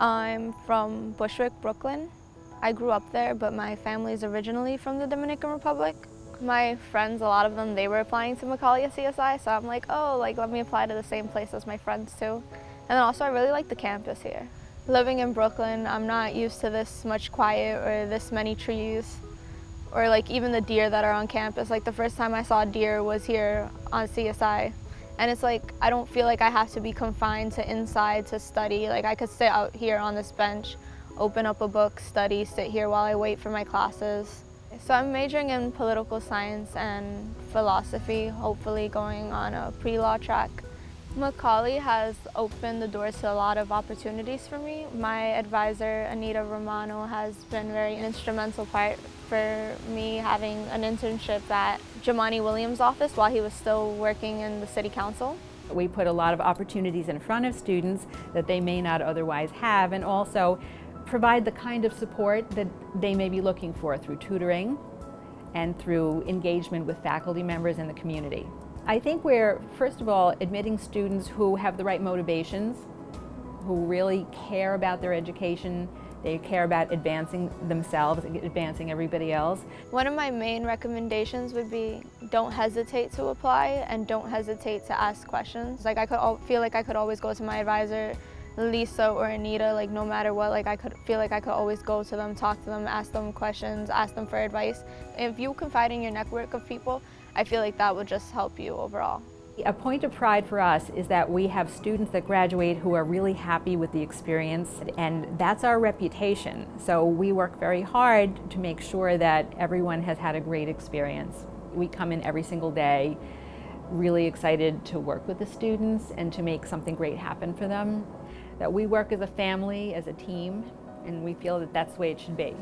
I'm from Bushwick, Brooklyn. I grew up there, but my family is originally from the Dominican Republic. My friends, a lot of them, they were applying to Macaulay CSI, so I'm like, oh, like let me apply to the same place as my friends too. And then also I really like the campus here. Living in Brooklyn, I'm not used to this much quiet or this many trees or like even the deer that are on campus. Like the first time I saw deer was here on CSI. And it's like, I don't feel like I have to be confined to inside to study. Like I could sit out here on this bench, open up a book, study, sit here while I wait for my classes. So I'm majoring in political science and philosophy, hopefully going on a pre-law track. Macaulay has opened the doors to a lot of opportunities for me. My advisor, Anita Romano, has been very instrumental part for me having an internship at Jumaane Williams' office while he was still working in the city council. We put a lot of opportunities in front of students that they may not otherwise have and also provide the kind of support that they may be looking for through tutoring and through engagement with faculty members in the community. I think we're, first of all, admitting students who have the right motivations, who really care about their education, they care about advancing themselves, advancing everybody else. One of my main recommendations would be don't hesitate to apply and don't hesitate to ask questions. Like I could feel like I could always go to my advisor, Lisa or Anita, like no matter what, like I could feel like I could always go to them, talk to them, ask them questions, ask them for advice. If you confide in your network of people, I feel like that would just help you overall. A point of pride for us is that we have students that graduate who are really happy with the experience and that's our reputation. So we work very hard to make sure that everyone has had a great experience. We come in every single day really excited to work with the students and to make something great happen for them. That we work as a family, as a team, and we feel that that's the way it should be.